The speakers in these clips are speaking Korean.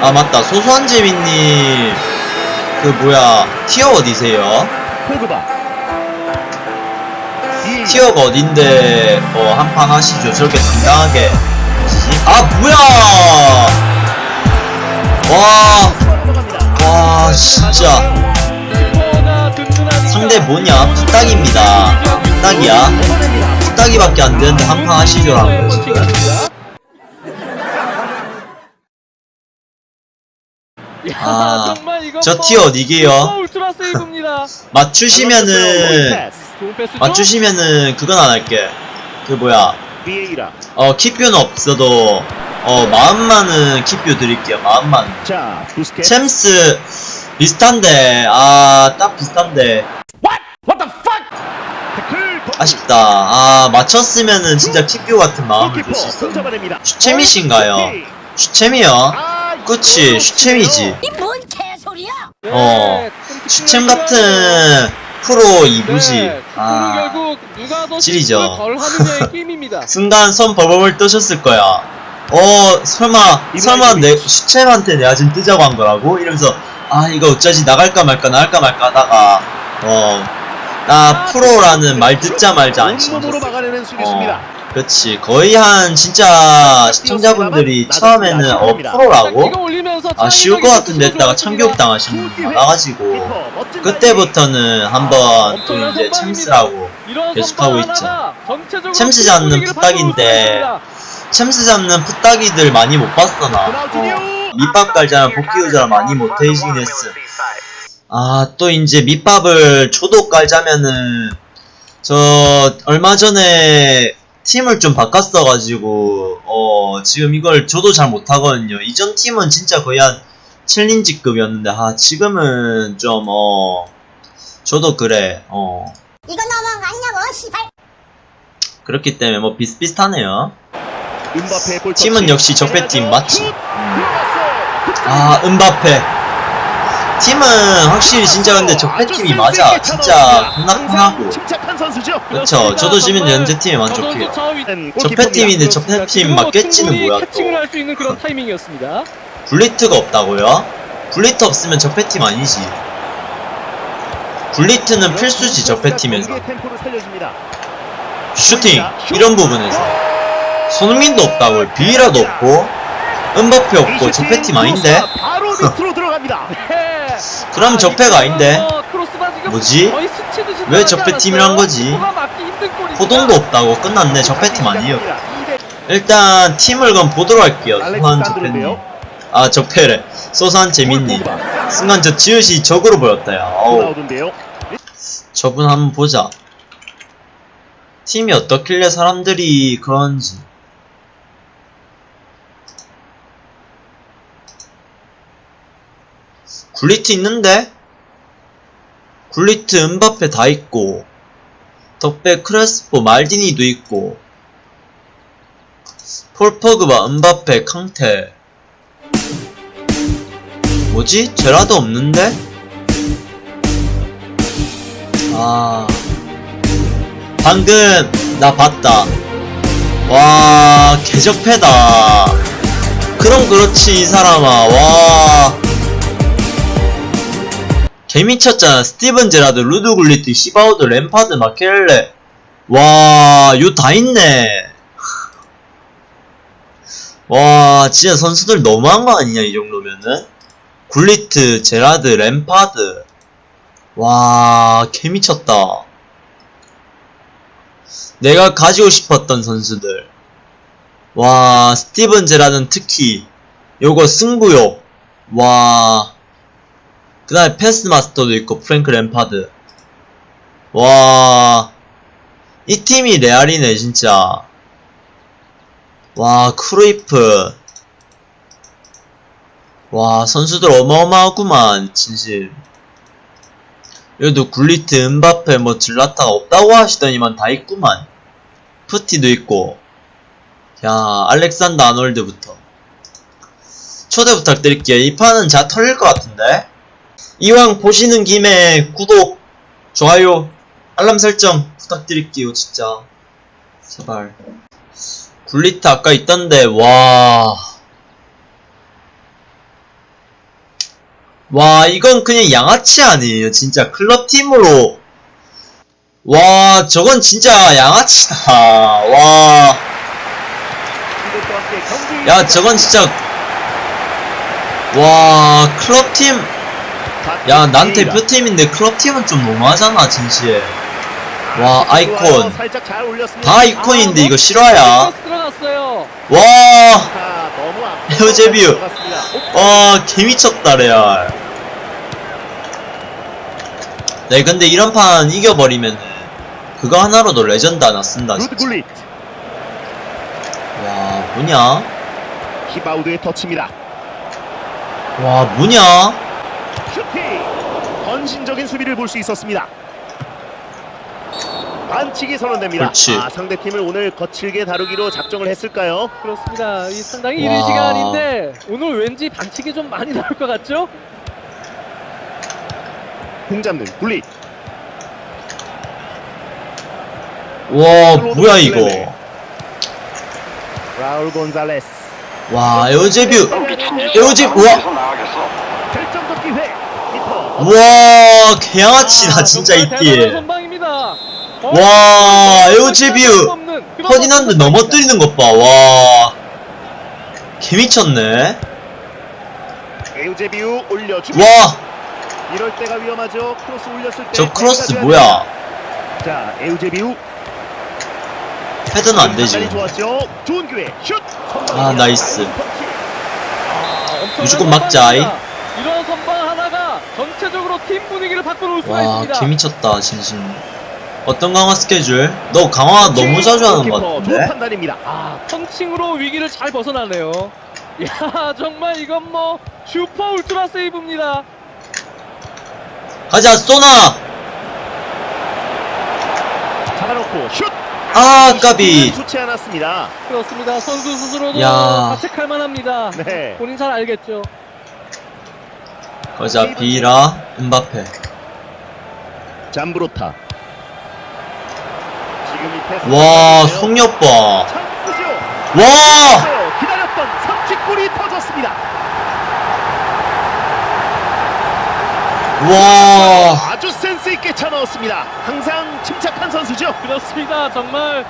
아 맞다 소소한 재민님 그 뭐야 티어 어디세요? 포그바. 티어가 어딘데 어 한판 하시죠 저렇게 당당하게 아 뭐야 와. 와 진짜 상대 뭐냐 부탁입니다 부탁이야. 부탁이밖에 안 되는데 한판 하시죠 라고 지금 아, 저 티어 어디게요? 울트라 세이브입니다. 맞추시면은 패스죠? 맞추시면은 그건 안 할게 그 뭐야. 어 키뷰는 없어도 어 마음만은 키뷰 드릴게요 마음만 자. 챔스 비슷한데 아 딱 비슷한데 What the fuck? 태클. 버- 아쉽다 아 맞췄으면은 진짜 키뷰 같은 마음을 들수 있었는데 손잡아냅니다. 슈챔이신가요? 오케이. 슈챔이요? 아, 그치 이거 슈챔이지. 이뭔 개소리야? 네, 어, 좀 슈챔 같은 프로 네, 2부지 축구는 아 게임입니다. 순간 손 벌벌벌 뜨셨을 거야. 어 설마 설마 내 슈챔한테 내가 지금 뜨자고 한 거라고? 이러면서 아 이거 어쩌지? 나갈까 말까 나갈까 말까 하다가 어나 프로라는 말 듣자 말자 안 온몸으로 치셨어 그렇지. 거의 한 진짜 시청자분들이 처음에는 어 프로라고? 아 쉬울 것 같은데 했다가 참교육 당하신 분 멋진 그때부터는 한번 또 엄청난 이제. 챔스라고 계속하고 있죠. 챔스 팀 잡는 바꿔놓을 챔스 잡는 푸따기들 많이 못 봤어 나. 어, 밑밥 깔자는 복귀 의자를 많이 못 해주긴 했어. 아또 이제 밑밥을 조도 깔자면은 저 얼마 전에 팀을 좀 바꿨어가지고 어 지금 이걸 저도 잘 못하거든요 이전 팀은 진짜 거의 한 챌린지급이었는데 아 지금은 좀 어 저도 그래 어 이거 너무한 거 아니냐고 씨발 그렇기 때문에 뭐 비슷비슷하네요 팀은. 역시 적폐팀 맞지 슛! 들어갔어. 아 은바페 팀은 확실히 진짜 근데 적폐팀이 맞아. 진짜 겁나 편하고. 그렇죠. 저도 지금 현재 팀에 만족해요. 적폐팀인데 적폐팀 맞겠지는 뭐야 캐칭을 또. 굴리트가 없다고요? 굴리트 없으면 적폐팀 아니지. 굴리트는 필수지 살려줍니다. 슈팅 이런 부분에서. 손흥민도 없다고요 비라도 없고 은바페 없고 적폐팀 아닌데? 바로 밑으로 들어갑니다. 그럼 적폐가 아닌데? 어, 크로스가 지금 뭐지? 왜 적폐팀이란? 거지? 호동도 없다고 끝났네 적폐팀 아니에요 일단 팀을 그럼 보도록 할게요 알렉산드로인데요. 적폐님 아 적폐래 소소한 재민님. 순간 저 지읒이 적으로 보였다 야 어우. 저분 한번 보자. 팀이 어떻길래 사람들이 그런지. 굴리트 있는데? 굴리트, 은바페 다 있고, 덕배, 크레스포, 말디니도 있고, 폴퍼그바, 은바페, 캉테. 뭐지? 제라도 없는데? 아 방금 나 봤다 와 개적패다 그럼 그렇지 이 사람아 와 개미쳤잖아 스티븐 제라드 루드 굴리트 시바우드 램파드 마켈레 와요 다 있네 와 진짜 선수들 너무한 거 아니냐 이 정도면은 굴리트 제라드 램파드 와, 개미쳤다. 내가 가지고 싶었던 선수들. 와, 스티븐 제라드는 특히, 요거 승부욕. 와, 그 다음에 패스 마스터도 있고, 프랭크 램파드. 와, 이 팀이 레알이네, 진짜. 와, 크루이프. 와, 선수들 어마어마하구만, 진실. 여기도 굴리트, 은바페, 뭐 질라타가 없다고 하시더니만 다 있구만. 푸티도 있고. 야, 알렉산더 아놀드부터. 초대 부탁드릴게요. 이 판은 잘 털릴 것 같은데? 이왕 보시는 김에 구독, 좋아요, 알람 설정 부탁드릴게요, 진짜. 제발. 굴리트 아까 있던데, 와. 와 이건 그냥 양아치 아니에요 진짜 클럽팀으로 와 저건 진짜 양아치다 와 이것과 함께 경기 야 저건 진짜 와 클럽팀 야난 대표팀인데 클럽팀은 좀 너무하잖아 진시에 와 아이콘. 다 아이콘인데 이거 실화야 패스 들어갔어요. 와 아, 에우제비우. 들어갔습니다. 와, 개미쳤다, 레알. 네, 근데 이런 판 이겨버리면 그거 하나로도 레전드 하나 쓴다, 루드 진짜. 굴릿 와, 뭐냐? 히바우드의 터치입니다. 와, 뭐냐? 헌신적인 수비를 볼 수 있었습니다. 반칙이 선언됩니다. 그렇지. 아, 상대팀을 오늘 거칠게 다루기로 작정을 했을까요? 그렇습니다. 이 상당히 이른 와. 시간인데 오늘 왠지 반칙이 좀 많이 나올 것 같죠? 공 잡는 굴릿 와, 뭐야, 이거. 라울 곤잘레스 와, 에우제비우. 에어제, 우와. 아, 진짜 정말 대단한 이띠. 선방입니다. 어? 와, 그런 퍼디난드. 넘어뜨리는 것 봐, 와. 개미쳤네. 에우제비우 올려줍니다. 와, 이럴 때가 위험하죠. 크로스 올렸을 때저 크로스 뭐야? 자, 에우제비우 헤드는 안 되지. 판단이 좋았죠. 좋은 기회. 슛. 아, nice. 아, 무조건 막자, 선방입니다. 이런 선방 전체적으로 팀 분위기를 바꿔놓을 수가 와, 있습니다. 개미쳤다, 진심. 어떤 강화 스케줄? 너 강화 너무 자주 하는 것 좋은 같은데? 판단입니다. 아, 펀칭으로 위기를 잘 벗어나네요. 야, 정말 이건 뭐 슈퍼 울트라 세이브입니다. 가자, 쏘나! 잡아놓고 슛. 아, 까비. 좋지 않았습니다. 그렇습니다. 선수 스스로도 야. 자책할 만합니다. 네. 본인 잘 알겠죠. 가자, 비라, 음바페. 잠브로타. 와, 선택인데요. 속력 봐. 찬스죠. 와! 기다렸던 삼치골이 터졌습니다. 와! 아주 센스 있게 차 넣었습니다. 항상 침착한 선수죠. 그렇습니다. 정말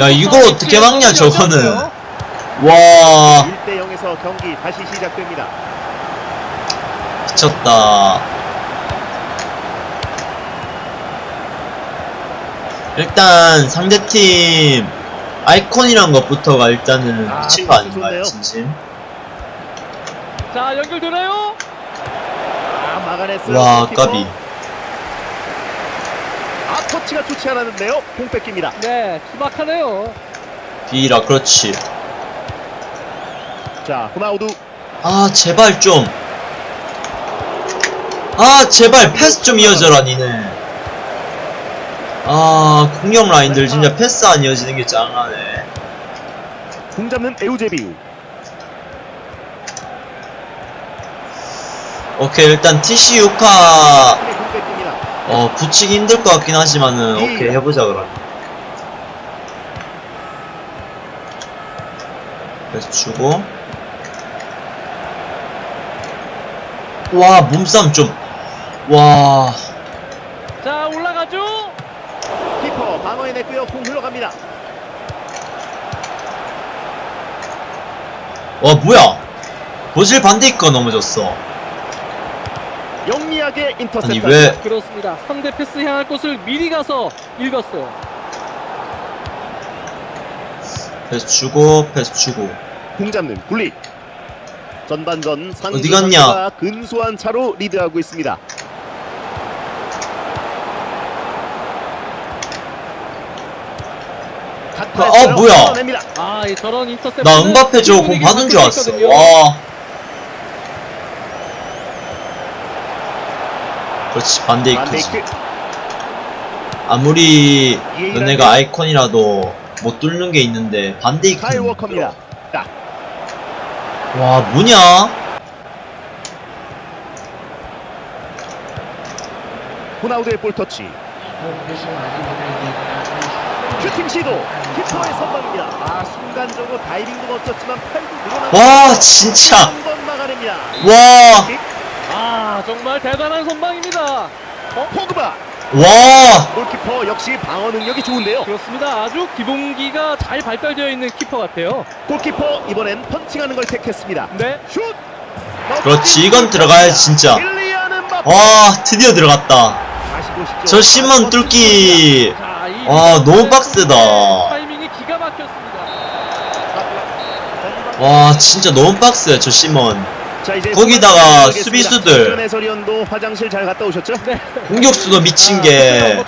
야, 이걸 선수 어떻게 막냐, 저거는. 와, 1대 0에서 경기 다시 시작됩니다. 미쳤다. 일단 상대팀 아이콘이란 것부터가 일단은 아, 미친 거 아닌가요. 진심? 자, 연결되나요? 아, 막아냈어요. 와. 까비. 아, 터치가 좋지 않았는데요. 공 뺏깁니다. 네, 투박하네요. 비라, 그렇지. 자, 호나우두 아, 제발 좀. 아, 제발 패스 좀 이어져라, 니네. 아, 공격 라인들 진짜 패스 안 이어지는 게 짱하네. 공 잡는 에우제비우. 오케이, 일단 TC 유카. 어, 붙이기 힘들 것 같긴 하지만은, 오케이, 해보자, 그럼. 그래서 주고. 와, 몸싸움 좀. 와, 자, 올라가죠. 키퍼 방어해냈고요. 공 흘러갑니다. 와, 뭐야. 보질 반대니까 넘어졌어. 영리하게 인터셉트. 아니, 왜, 그렇습니다. 상대 패스 향할 곳을 미리 가서 읽었어요. 패스 주고, 패스 주고. 공 잡는 굴릿. 전반전 상주 어디 갔냐? 근소한 차로 리드하고 있습니다. 어, 뭐야? 냅니다. 아, 이 저런. 나 은바페 저거 공 받은 줄 알았어. 와. 그렇지, 반대 이크지. 반데이크 아무리 너네가 아이콘이라도 못 뚫는 게 있는데, 반대 이크는. 카일 워커입니다. 자, 와, 뭐냐? 호나우드의 볼 터치. 슈팅 시도. 키퍼의 선방입니다. 아 순간적으로 다이빙도 멋졌지만 팔도 늘어나. 와, 진짜. 한번 막아냅니다. 와. 아, 정말 대단한 선방입니다. 포그바 와 골키퍼 역시 방어 능력이 좋은데요. 그렇습니다. 아주 기본기가 잘 발달되어 있는 키퍼 같아요. 골키퍼 이번엔 펀칭하는 걸 택했습니다. 네. 슛. 그렇지, 이건 들어가야지, 진짜. 와 드디어 들어갔다. 저 시몬 뚫기 와, 너무 빡세다. 타이밍이 기가 막혔습니다. 와 진짜 너무 빡세 저 시몬 거기다가 수비수들. 전에 서리언도 화장실 잘 갔다 오셨죠? 네. 공격수도 미친 아, 게뭐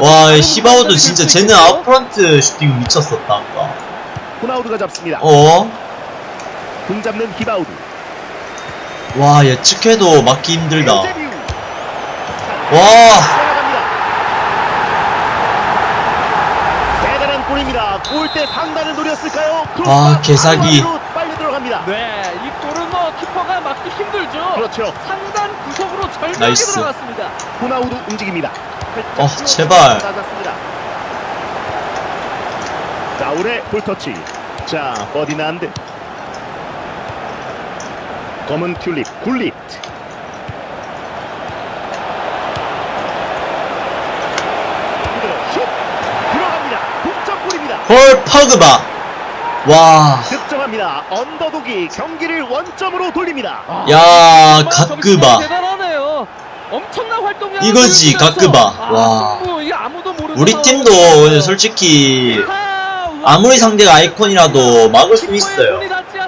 와, 부분들이 진짜 쟤는? 아웃프런트 슈팅 미쳤었다 아까. 호나우드가 잡습니다. 어? 공 잡는 히바우드. 와 예측해도 막기 힘들다. 와, 살아갑니다. 대단한 골입니다. 골대 상단을 노렸을까요? 아, 개사기. 빨리 들어갑니다. 네, 이 골은 뭐 키퍼가 막기 힘들죠. 그렇죠. 상단 구석으로 nice. 들어갔습니다. 호나우드 움직입니다. 어 제발. 자, 올해 볼터치. 자, 퍼디난드. 검은 튤립, 굴릿. 그대로 슛! 들어갑니다. 헐 퍼그바. 와, 득점합니다. 언더독이 경기를 원점으로 돌립니다. 아, 야 가끄바. 대단하네요. 엄청난 활동량. 이거지, 가끄바. 와. 아무도 모르는 우리 팀도 오늘 솔직히 아. 아무리 상대가 아이콘이라도 막을 수 있어요.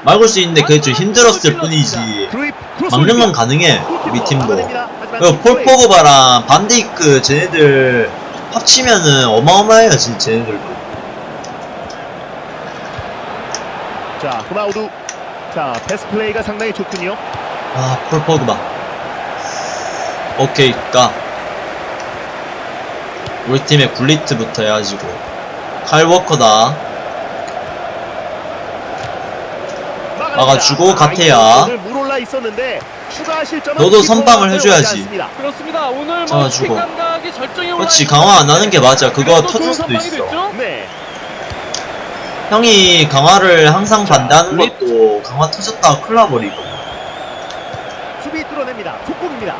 막을 수 있는데 그게 좀 완전한 힘들었을 골을 뿐이지. 막는 건. 가능해 우리 팀도. 그리고 폴 플레이. 포그바랑 반데이크 쟤네들 합치면은 어마어마해요 진짜 쟤네들도. 자, 호나우두. 자, 패스 플레이가 상당히 좋군요. 아, 폴 포그바. 오케이, 까. 우리 팀의 굴리트부터 해가지고. 칼 워커다. 막아주고, 가태야. 오늘 물 올라 있었는데 추가 실점은 너도 선방을 해줘야지. 그렇습니다. 오늘 뭐 그렇지, 강화 안 하는 게 맞아. 그거 터질 수도 있어. 됐죠? 네. 형이 강화를 항상 자, 반대하는 굴릿. 것도 강화 터졌다가 큰일 나버리고. 수비 뚫어냅니다. 속공입니다.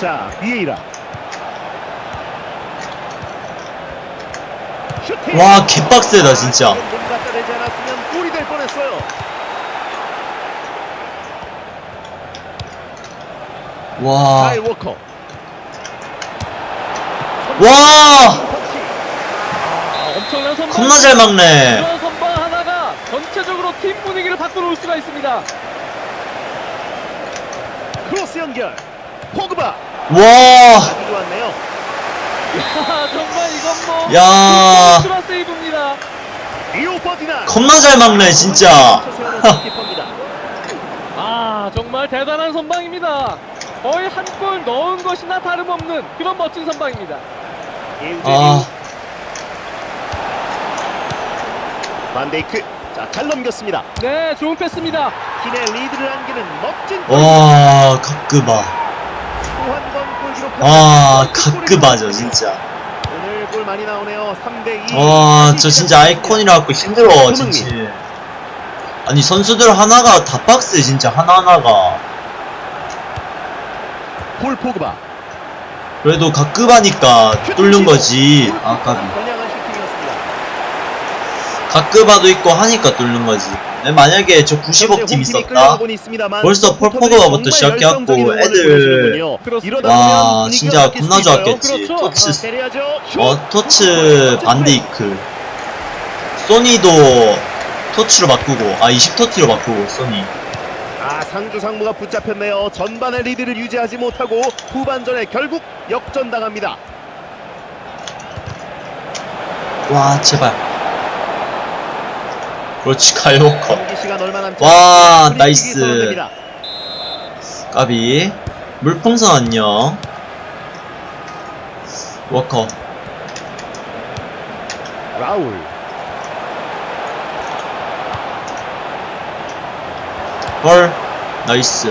자, 비에이라. 와, 개빡세다, 진짜. 아, 몸 갖다 대지 않았으면 골이 될 뻔했어요. 와. 카일 워커. 와! 아, 엄청난 선방. 겁나 잘 막네. 이런 선방 하나가 전체적으로 팀 분위기를 바꿔놓을 수가 있습니다. 크로스 연결. 포그바. 와! 아주 좋았네요. 야, 정말 이건 뭐 야. 세이브입니다. 겁나 잘 막네, 진짜. 아, 정말 대단한 선방입니다. 거의 한 골 넣은 것이나 다름없는 그런 멋진 선방입니다. 아, 반데이크. 자, 잘 넘겼습니다. 네, 좋은 패스입니다. 팀의 리드를 안기는 멋진 골. 와. 또한번골 기록. 와, 가끄바죠, 진짜. 오늘 골 많이 나오네요. 3대 2. 와, 저 진짜 아이콘이라 갖고 힘들어, 진짜. 아니, 선수들 하나가 다 빡세, 진짜, 하나하나가. 폴 포그바. 그래도 가끄바니까 뚫는 거지. 아, 슈팅이었습니다. 가끄바도 있고 하니까 뚫는 거지. 네, 만약에 저 90억 팀 있었다. 벌써 폴 포그바부터 시작해갖고 애들. 와, 진짜 겁나 좋았겠지. 그렇죠. 토츠, 때려야죠. 어, 토츠 반데이크. 소니도 토치로 바꾸고, 아, 20토치로 바꾸고, 소니. 아 상주 상무가 붙잡혔네요. 전반의 리드를 유지하지 못하고 후반전에 결국 역전당합니다. 와, 제발. 그렇지, 가요커. 와. 나이스. 까비. 물풍선 안녕. 워커. 라울 헐. 나이스.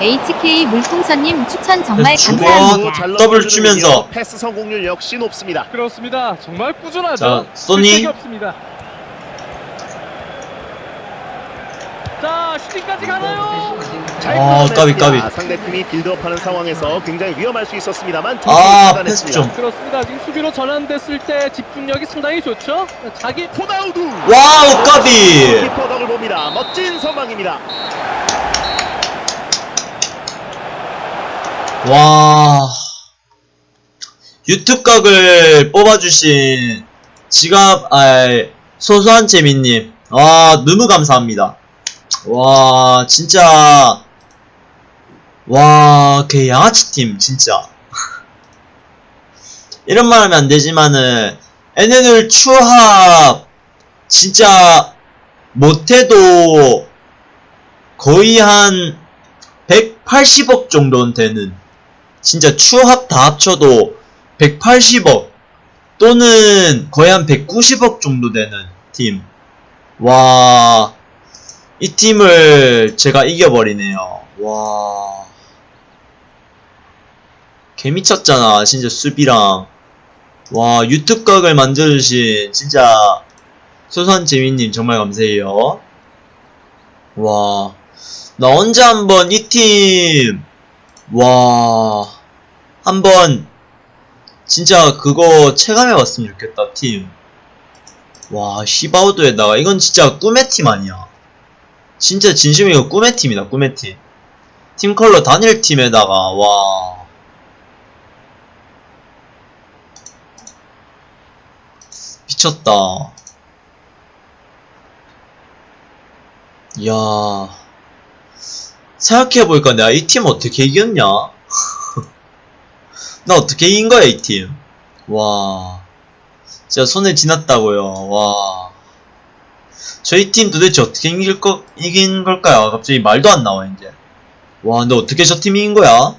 HK 물풍선님 추천 정말 주- 감사합니다. 잘 더블. 주면서. 패스 성공률 역시 높습니다. 그렇습니다. 정말 꾸준하죠. 자, 소니. 자, 슈팅까지 가나요? 잘 아. 까비, 까비. 상대팀이 build-up하는 상황에서 굉장히 위험할 수 있었습니다.만 아, 패스 좀. 그렇습니다. 지금 수비로 전환됐을 때 집중력이 상당히 좋죠. 자기 호나우두 와우, 까비! 키퍼 덕을 봅니다. 멋진 선방입니다. 와. 유튜브 각을 뽑아주신 지갑, 아, 소소한 재민님. 와, 너무 감사합니다. 와, 진짜. 와, 개 양아치 팀, 진짜. 이런 말 하면 안 되지만은, NN을 추합, 진짜, 못해도, 거의 한, 180억 정도는 되는, 진짜 추합 다 합쳐도 180억 또는 거의 한 190억 정도 되는 팀. 와, 이 팀을 제가 이겨버리네요. 와. 개미쳤잖아, 진짜 수비랑. 와, 유튜브 각을 만들어주신 진짜 소소한 재민님 정말 감사해요. 와, 나 언제 한번 이 팀, 와, 한번 진짜 그거 체감해봤으면 좋겠다, 팀. 와, 시바우드에다가 이건 진짜 꿈의 팀 아니야. 진짜 진심이 이거 꿈의 팀이다, 꿈의 팀. 팀 컬러 단일 팀에다가, 와. 미쳤다. 이야. 생각해보니까 내가 이 팀 어떻게 이겼냐? 나 어떻게 이긴 거야, 이 팀? 와. 진짜 손에 지났다고요. 와. 저희 팀 도대체 어떻게 이길 거, 이긴 걸까요? 갑자기 말도 안 나와, 이제. 와, 근데 어떻게 저 팀이 이긴 거야?